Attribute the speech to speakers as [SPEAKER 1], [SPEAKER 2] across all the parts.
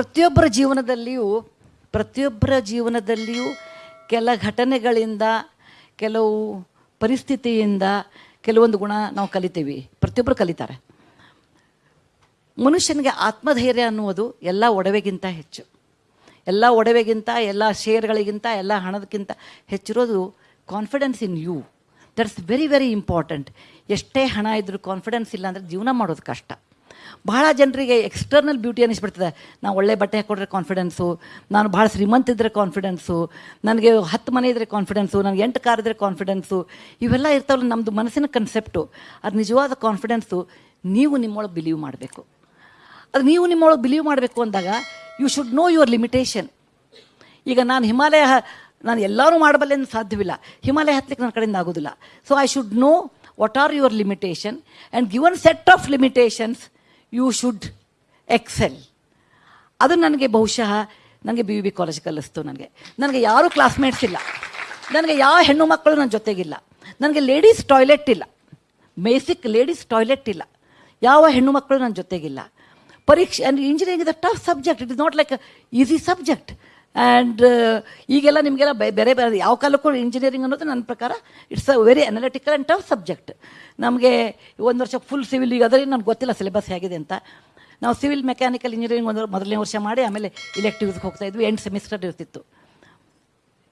[SPEAKER 1] ಪ್ರತಿಯೊಬ್ಬರ ಜೀವನದಲ್ಲಿಯೂ ಪ್ರತಿಯೊಬ್ಬರ ಜೀವನದಲ್ಲಿಯೂ ಕೆಲ ಘಟನೆಗಳಿಂದ, ಕೆಲವು ಪರಿಸ್ಥಿತಿಯಿಂದ ಕೆಲವೊಂದು ಗುಣ ನಾವು ಕಲಿತೀವಿ. ಪ್ರತಿಯೊಬ್ಬರು ಕಲಿತಾರೆ. ಮನುಷ್ಯನಿಗೆ ಆತ್ಮಧೈರ್ಯ ಅನ್ನುವುದು ಎಲ್ಲ ಒಡವೆಗಿಂತ ಹೆಚ್ಚು. ಎಲ್ಲ ಒಡವೆಗಿಂತ, ಎಲ್ಲ ಶೇರ್ಗಳಿಗಿಂತ ಎಲ್ಲ ಹಣದಕ್ಕಿಂತ ಹೆಚ್ಚಿರೋದು confidence in you that's very very important ಎಷ್ಟೇ ಹಣ ಇದ್ದರೂ ಕಾನ್ಫಿಡೆನ್ಸ್ ಇಲ್ಲ ಜೀವನ ಮಾಡೋದು ಕಷ್ಟ. ಬಹಳ ಜನರಿಗೆ ಎಕ್ಸ್ಟರ್ನಲ್ ಬ್ಯೂಟಿ ಅನ್ನಿಸ್ಬಿಡ್ತದೆ. ನಾನು ಒಳ್ಳೆ ಬಟ್ಟೆ ಹಾಕ್ಕೊಟ್ರೆ ಕಾನ್ಫಿಡೆನ್ಸು ನಾನು ಭಾಳ ಶ್ರೀಮಂತ ಇದ್ದರೆ ಕಾನ್ಫಿಡೆನ್ಸು ನನಗೆ ಹತ್ತು ಮನೆ ಇದ್ದರೆ ಕಾನ್ಫಿಡೆನ್ಸು ನನಗೆ ಎಂಟು ಕಾರ್ ಇದ್ದರೆ ಕಾನ್ಫಿಡೆನ್ಸು ಇವೆಲ್ಲ ಇರ್ತಾವಲ್ಲ ನಮ್ಮದು ಮನಸ್ಸಿನ ಕನ್ಸೆಪ್ಟು ಅದು ನಿಜವಾದ ಕಾನ್ಫಿಡೆನ್ಸು ನೀವು ನಿಮ್ಮೊಳಗೆ ಬಿಲೀವ್ ಮಾಡಬೇಕು. ಅದು ನೀವು ನಿಮ್ಮೊಳಗೆ ಬಿಲೀವ್ ಮಾಡಬೇಕು ಅಂದಾಗ you should know your limitation ಈಗ ನಾನು ಹಿಮಾಲಯ, ನಾನು ಎಲ್ಲರೂ ಮಾಡಬಲ್ಲೆ ಸಾಧ್ಯವಿಲ್ಲ. ಹಿಮಾಲಯ ಹತ್ತಲಿಕ್ಕೆ ನನ್ನ ಕಡೆಯಿಂದ ಆಗೋದಿಲ್ಲ. So I should know what are your limitation and given set of limitations you should excel ಅದು ನನಗೆ ಬಹುಶಃ ನನಗೆ ಬಿ ಬಿ ಕಾಲೇಜ್ ಕಲಿಸ್ತು ನನಗೆ. ನನಗೆ ಯಾರೂ ಕ್ಲಾಸ್ಮೇಟ್ಸ್ ಇಲ್ಲ. ನನಗೆ ಯಾವ ಹೆಣ್ಣು ಮಕ್ಕಳು ನನ್ನ ಜೊತೆಗಿಲ್ಲ. ನನಗೆ ಲೇಡೀಸ್ ಟಾಯ್ಲೆಟ್ ಇಲ್ಲ. ಬೇಸಿಕ್ ಲೇಡೀಸ್ ಟಾಯ್ಲೆಟ್ ಇಲ್ಲ. ಯಾವ ಹೆಣ್ಣು ಮಕ್ಕಳು ನನ್ನ ಜೊತೆಗಿಲ್ಲ. ಪರೀಕ್ಷೆ, ಅಂದರೆ engineering is a tough subject it is not like easy subject and ಈಗೆಲ್ಲ ನಿಮಗೆಲ್ಲ ಬೇರೆ ಬೇರೆ ಯಾವ ಕಾಲಕ್ಕೂ ಇಂಜಿನಿಯರಿಂಗ್ ಅನ್ನೋದು ನನ್ನ ಪ್ರಕಾರ it's a very analytical and tough subject ನಮಗೆ ಒಂದು ವರ್ಷ ಫುಲ್ ಸಿವಿಲ್ ಈಗ ಅದರಲ್ಲಿ ನನಗೆ ಗೊತ್ತಿಲ್ಲ ಸಿಲೆಬಸ್ ಹೇಗಿದೆ ಅಂತ. ನಾವು ಸಿವಿಲ್ ಮೆಕ್ಯಾನಿಕಲ್ ಇಂಜಿನಿಯರಿಂಗ್ ಒಂದು ಮೊದಲನೇ ವರ್ಷ ಮಾಡಿ ಆಮೇಲೆ ಇಲೆಕ್ಟಿವ್ಸ್ಗೆ ಹೋಗ್ತಾ ಇದ್ವಿ ಎಂಟು ಸೆಮಿಸ್ಟರ್ ಇರ್ತಿತ್ತು.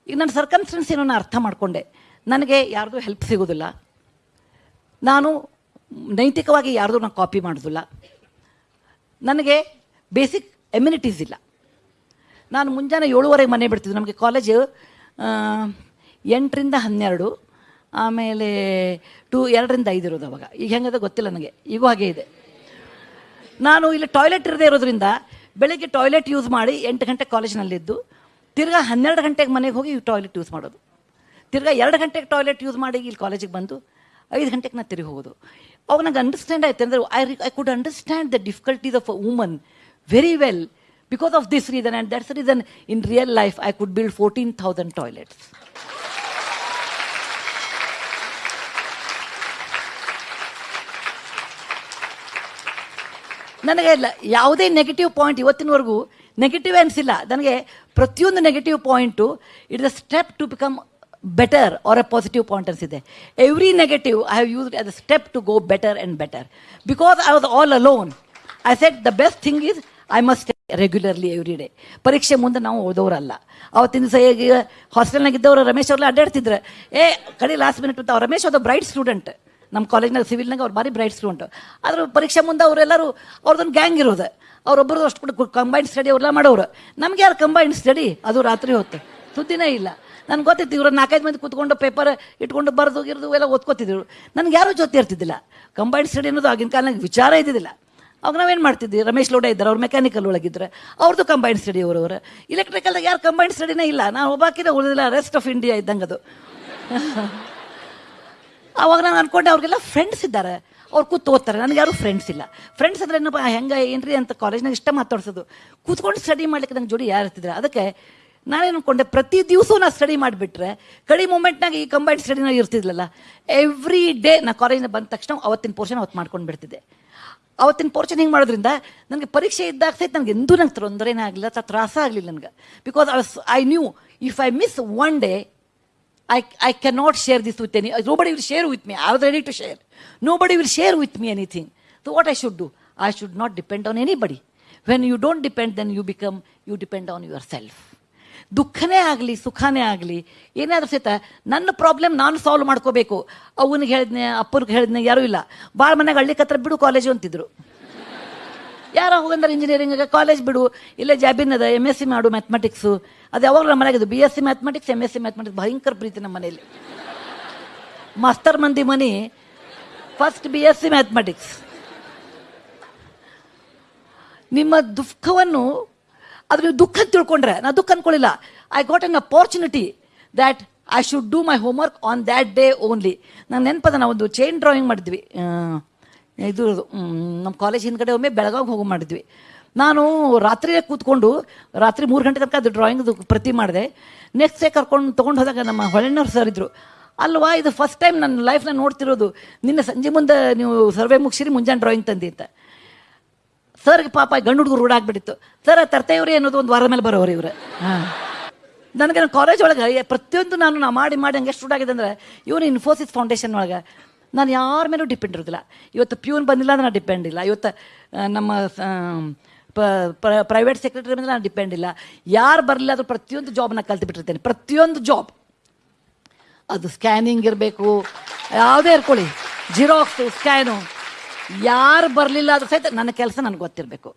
[SPEAKER 1] ಈಗ ನನ್ನ ಸರ್ಕಮ್ಸ್ಟೆನ್ಸ್ ಏನೋ ಅರ್ಥ ಮಾಡಿಕೊಂಡೆ. ನನಗೆ ಯಾರ್ದು ಹೆಲ್ಪ್ ಸಿಗೋದಿಲ್ಲ. ನಾನು ನೈತಿಕವಾಗಿ ಯಾರ್ದು ನಾನು ಕಾಪಿ ಮಾಡೋದಿಲ್ಲ. ನನಗೆ ಬೇಸಿಕ್ ಎಮ್ಯುನಿಟೀಸ್ ಇಲ್ಲ. ನಾನು ಮುಂಜಾನೆ ಏಳುವರೆಗೆ ಮನೆ ಬಿಡ್ತಿದ್ದೆ. ನಮಗೆ ಕಾಲೇಜು ಎಂಟರಿಂದ ಹನ್ನೆರಡು, ಆಮೇಲೆ ಟೂ, ಎರಡರಿಂದ ಐದು ಇರೋದು ಅವಾಗ. ಈಗ ಹೆಂಗದ ಗೊತ್ತಿಲ್ಲ ನನಗೆ. ಈಗೂ ಹಾಗೆ ಇದೆ. ನಾನು ಇಲ್ಲಿ ಟಾಯ್ಲೆಟ್ ಇರದೇ ಇರೋದ್ರಿಂದ ಬೆಳಗ್ಗೆ ಟಾಯ್ಲೆಟ್ ಯೂಸ್ ಮಾಡಿ ಎಂಟು ಗಂಟೆ ಕಾಲೇಜ್ನಲ್ಲಿದ್ದು ತಿರ್ಗಾ ಹನ್ನೆರಡು ಗಂಟೆಗೆ ಮನೆಗೆ ಹೋಗಿ ಟಾಯ್ಲೆಟ್ ಯೂಸ್ ಮಾಡೋದು. ತಿರ್ಗಾ ಎರಡು ಗಂಟೆಗೆ ಟಾಯ್ಲೆಟ್ ಯೂಸ್ ಮಾಡಿ ಇಲ್ಲಿ ಕಾಲೇಜಿಗೆ ಬಂದು ಐದು ಗಂಟೆಗೆ ನಾನು ತಿರುಗಿ ಹೋಗೋದು. ಅವಾಗ ನಂಗೆ ಅಂಡರ್ಸ್ಟ್ಯಾಂಡ್ ಆಯ್ತು. ಅಂದರೆ I I could understand the difficulties of a woman very well because of this reason and that's reason in real life I could build fourteen thousand toilets ನನಗೆ ಲ- ಯಾವುದೇ ನೆಗೆಟಿವ್ ಪಾಯಿಂಟ್ ಇವತ್ತಿನವರೆಗೂ ನೆಗೆಟಿವ್ ಅನಿಸಿಲ್ಲ. ನನಗೆ ಪ್ರತಿಯೊಂದು negative point it is a step to become better or a positive point ಅನಿಸಿದೆ. Every negative I have used as a step to go better and better because I was all alone I set the best thing is I must regularly every day ಪರೀಕ್ಷೆ ಮುಂದೆ ನಾವು ಓದೋರಲ್ಲ. ಅವತ್ತಿನ ದಿವಸ ಹೇಗೆ ಹಾಸ್ಟೆಲ್ನಾಗ ಇದ್ದವ್ರು ರಮೇಶ್ ಅವ್ರೆಲ್ಲ ಅಡ್ಡಾಡ್ತಿದ್ರು. ಏ, ಕಡೆ ಲಾಸ್ಟ್ ಮಿನಿಟ್ ಅಂತ ರಮೇಶ್ ಅದು ಬ್ರೈಟ್ ಸ್ಟೂಡೆಂಟ್ ನಮ್ಮ ಕಾಲೇಜ್ನಾಗ ಸಿವಿಲ್ನಾಗ ಅವ್ರು ಭಾರಿ ಬ್ರೈಟ್ ಸ್ಟೂಡೆಂಟ್ ಆದ್ರೆ ಪರೀಕ್ಷೆ ಮುಂದೆ ಅವರೆಲ್ಲರೂ ಅವ್ರದ್ದೊಂದು ಗ್ಯಾಂಗ್ ಇರೋದು. ಅವರೊಬ್ಬರು ಅಷ್ಟು ಕಂಬೈನ್ಡ್ ಸ್ಟಡಿ ಅವ್ರೆಲ್ಲ ಮಾಡೋರು. ನಮ್ಗೆ ಯಾರು ಕಂಬೈನ್ಡ್ ಸ್ಟಡಿ ಅದು ರಾತ್ರಿ ಹೊತ್ತು. ಸುದ್ದಿನೇ ಇಲ್ಲ. ನನ್ಗೆ ಗೊತ್ತಿತ್ತು ಇವರು ನಾಲ್ಕೈದು ಮಂದಿ ಕೂತ್ಕೊಂಡು ಪೇಪರ್ ಇಟ್ಕೊಂಡು ಬರೆದು, ಗಿರ್ದು ಎಲ್ಲ ಓದ್ಕೋತಿದ್ರು. ನನಗೆ ಯಾರೂ ಜೊತೆ ಇರ್ತಿದ್ದಿಲ್ಲ. ಕಂಬೈನ್ಡ್ ಸ್ಟಡಿ ಅನ್ನೋದು ಆಗಿನ ಕಾಲನಾಗ ವಿಚಾರ ಇದ್ದಿದ್ದಿಲ್ಲ. ಅವಾಗ ನಾವೇನು ಮಾಡ್ತಿದ್ವಿ? ರಮೇಶ್ ಲೋಡ ಇದ್ದಾರೆ, ಅವ್ರು ಮೆಕ್ಯಾನಿಕಲ್ ಒಳಗಿದ್ರೆ. ಅವ್ರದ್ದು ಕಂಬೈನ್ ಸ್ಟಡಿ ಅವರವರು. ಇಲೆಕ್ಟ್ರಿಕಲ್ದಾಗ ಯಾರು ಕಂಬೈನ್ ಸ್ಟಡಿನೇ ಇಲ್ಲ. ನಾನು ಒಬ್ಬಾಕಿನ ಉಳಿದಿಲ್ಲ ರೆಸ್ಟ್ ಆಫ್ ಇಂಡಿಯಾ ಇದ್ದಂಗೆ ಅದು. ಅವಾಗ ನಾನು ಅನ್ಕೊಂಡೆ, ಅವ್ರಿಗೆಲ್ಲ ಫ್ರೆಂಡ್ಸ್ ಇದ್ದಾರೆ. ಅವ್ರು ಕೂತು ಓದ್ತಾರೆ. ನನಗೆ ಯಾರು ಫ್ರೆಂಡ್ಸ್ ಇಲ್ಲ. ಫ್ರೆಂಡ್ಸ್ ಅಂದ್ರೆ ಏನಪ್ಪ, ಹೆಂಗೆ, ಏನ್ರಿ ಅಂತ ಕಾಲೇಜ್ನಾಗ ಇಷ್ಟ ಮಾತಾಡ್ಸೋದು. ಕೂತ್ಕೊಂಡು ಸ್ಟಡಿ ಮಾಡ್ಲಿಕ್ಕೆ ನಂಗೆ ಜೋಡಿ ಯಾರು ಇರ್ತಿದ್ರು? ಅದಕ್ಕೆ ನಾನೇನು ಅನ್ಕೊಂಡೆ, ಪ್ರತಿ ದಿವಸ ನಾನು ಸ್ಟಡಿ ಮಾಡಿಬಿಟ್ರೆ, ಕಡಿ ಮೂಮೆಂಟ್ನಾಗ ಈ ಕಂಬೈನ್ಡ್ ಸ್ಟಡಿನ ಇರ್ತಿದ್ಲಲ್ಲ ಎವ್ರಿ ಡೇ ನಾನು ಕಾಲೇಜಿನ ಬಂದ ತಕ್ಷಣ ಅವತ್ತಿನ ಪೋರ್ಷನ್ ಅವತ್ತು ಮಾಡ್ಕೊಂಡು ಬಿಡ್ತಿದ್ದೆ. ಅವತ್ತಿನ ಪೋರ್ಷನ್ ಹಿಂಗೆ ಮಾಡೋದ್ರಿಂದ ನನಗೆ ಪರೀಕ್ಷೆ ಇದ್ದಾಗ ಸಹಿತ ನನಗೆ ಎಂದೂ ನಂಗೆ ತೊಂದರೆನೇ ಆಗಲಿಲ್ಲ ಅಥವಾ ತ್ರಾಸ ಆಗಲಿಲ್ಲ ನನಗೆ because I knew if I miss one day I, I cannot share this with any, nobody will share with me. I was ready to share. Nobody will share with me anything. So what I should do? I should not depend on anybody. When you don't depend, then you become, you depend on yourself. ದುಃಖನೇ ಆಗಲಿ, ಸುಖನೇ ಆಗಲಿ ಏನಾದರೂ ಸಹಿತ ನನ್ನ problem ನಾನು solve ಮಾಡ್ಕೋಬೇಕು. ಅವನಿಗೆ ಹೇಳಿದ್ನೆ, ಅಪ್ಪನಿಗೆ ಹೇಳಿದ್ನೆ, ಯಾರೂ ಇಲ್ಲ. ಭಾಳ ಮನೆಗೆ ಹಳ್ಳಿ ಹತ್ರ ಬಿಡು ಕಾಲೇಜು ಅಂತಿದ್ರು. ಯಾರೋ ಹೋಗಂದ್ರೆ ಇಂಜಿನಿಯರಿಂಗ್ ಕಾಲೇಜ್ ಬಿಡು. ಇಲ್ಲೇ ಜಾಬಿನ್ ಅದ ಎಂ ಎಸ್ ಸಿ ಮಾಡು ಮ್ಯಾಥಮೆಟಿಕ್ಸು ಅದು ಯಾವಾಗಲೂ ನಮ್ಮ ಮನೆಗೆ B S C mathematics M S C mathematics ಭಯಂಕರ ಪ್ರೀತಿ ನಮ್ಮ ಮನೆಯಲ್ಲಿ. ಮಾಸ್ತರ್ ಮಂದಿ ಮನಿ first B S C mathematics ನಿಮ್ಮ ದುಃಖವನ್ನು ನೀವು ದುಃಖ ತಿಳ್ಕೊಂಡ್ರೆ, ನಾ ದುಃಖ ಅನ್ಕೊಳ್ಳಿಲ್ಲ I got an opportunity that I should do my homework on that day only ನಂಗೆ ನೆನಪದ ನಾವು ಒಂದು ಚೈನ್ ಡ್ರಾಯಿಂಗ್ ಮಾಡಿದ್ವಿ ಇದು ನಮ್ಮ ಕಾಲೇಜ್ ಹಿಂದ್ಗಡೆ ಒಮ್ಮೆ ಬೆಳಗಾವಿಗೆ ಹೋಗಿ ಮಾಡಿದ್ವಿ. ನಾನು ರಾತ್ರಿಯೇ ಕೂತ್ಕೊಂಡು, ರಾತ್ರಿ ಮೂರು ಗಂಟೆ ತನಕ ಅದು ಡ್ರಾಯಿಂಗ್ದು ಪ್ರತಿ ಮಾಡಿದೆ. ನೆಕ್ಸ್ಟ್ ಡೇ ಕರ್ಕೊಂಡು ತೊಗೊಂಡು ಹೋದಾಗ ನಮ್ಮ ಹೊಳೆನವ್ರು ಸರ್ ಇದ್ದರು ಅಲ್ವಾ, ಇದು ಫಸ್ಟ್ ಟೈಮ್ ನನ್ನ ಲೈಫ್ನ ನೋಡ್ತಿರೋದು. ನಿನ್ನೆ ಸಂಜೆ ಮುಂದೆ ನೀವು ಸರ್ವೆ ಮುಗಿಸಿರಿ, ಮುಂಜಾನೆ ಡ್ರಾಯಿಂಗ್ ತಂದಿ ಅಂತ. ಸರ್ಗೆ ಪಾಪ ಗಂಡು ಹುಡುಗರು ರೂಢಾಗ್ಬಿಟ್ಟಿತ್ತು. ಸರ್ ತರ್ತೇವ್ರಿ ಅನ್ನೋದು ಒಂದು ವಾರ ಮೇಲೆ ಬರೋರು ಇವ್ರು. ಹಾಂ. ನನಗೆ ಕಾಲೇಜ್ ಒಳಗೆ ಪ್ರತಿಯೊಂದು ನಾನು ನಾ ಮಾಡಿ ಮಾಡಿ ಹಂಗೆ ಎಷ್ಟು ರೂಢಾಗಿದೆ ಅಂದರೆ ಇವನು ಇನ್ಫೋಸಿಸ್ ಫೌಂಡೇಶನ್ ಒಳಗೆ ನಾನು ಯಾರ ಮೇಲೂ ಡಿಪೆಂಡ್ ಇರೋದಿಲ್ಲ. ಇವತ್ತು ಪ್ಯೂನ್ ಬಂದಿಲ್ಲ ಅಂದ್ರೆ ನಾನು ಡಿಪೆಂಡ್ ಇಲ್ಲ. ಇವತ್ತು ನಮ್ಮ ಪ್ರೈವೇಟ್ ಸೆಕ್ರೆಟರಿ ಮೇಲೆ ನಾನು ಡಿಪೆಂಡ್ ಇಲ್ಲ. ಯಾರು ಬರಲಿಲ್ಲ ಅದು ಪ್ರತಿಯೊಂದು ಜಾಬ್ನ ಕಲ್ತು ಬಿಟ್ಟಿರ್ತೇನೆ ಪ್ರತಿಯೊಂದು ಜಾಬ್ ಅದು ಸ್ಕ್ಯಾನಿಂಗ್ ಇರಬೇಕು. ಯಾವುದೇ ಇರ್ಕೊಳ್ಳಿ. ಜಿರಾಕ್ಸು ಸ್ಕ್ಯಾನು ಯಾರು ಬರಲಿಲ್ಲ ಅದು ಸಹಿತ ನನ್ನ ಕೆಲಸ ನನಗೆ ಗೊತ್ತಿರಬೇಕು.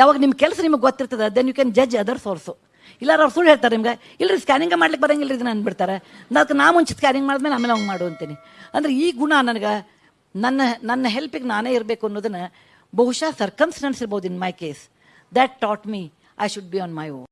[SPEAKER 1] ಯಾವಾಗ ನಿಮ್ಮ ಕೆಲಸ ನಿಮಗೆ ಗೊತ್ತಿರ್ತದೆ then you can judge other also ಇಲ್ಲ ಅವ್ರು ಸುಳ್ಳು ಹೇಳ್ತಾರೆ ನಿಮ್ಗೆ ಇಲ್ಲರಿ ಸ್ಕ್ಯಾನಿಂಗ್ ಮಾಡ್ಲಿಕ್ಕೆ ಬರಂಗಿಲ್ಲ ಇದನ್ನ ಅಂದ್ಬಿಡ್ತಾರೆ. ಅದಕ್ಕೆ ನಾ ಮುಂಚೆ ಸ್ಕ್ಯಾನಿಂಗ್ ಮಾಡಿದ್ಮೇಲೆ ಆಮೇಲೆ ಅವ್ನು ಮಾಡು ಅಂತೀನಿ. ಅಂದರೆ ಈ ಗುಣ ನನಗೆ, ನನ್ನ ನನ್ನ ಹೆಲ್ಪಿಗೆ ನಾನೇ ಇರಬೇಕು ಅನ್ನೋದನ್ನು ಬಹುಶಃ ಸರ್ಕಮ್ಸ್ಟೆನ್ಸ್ ಇರ್ಬೋದು in my case that taught me I should be on my own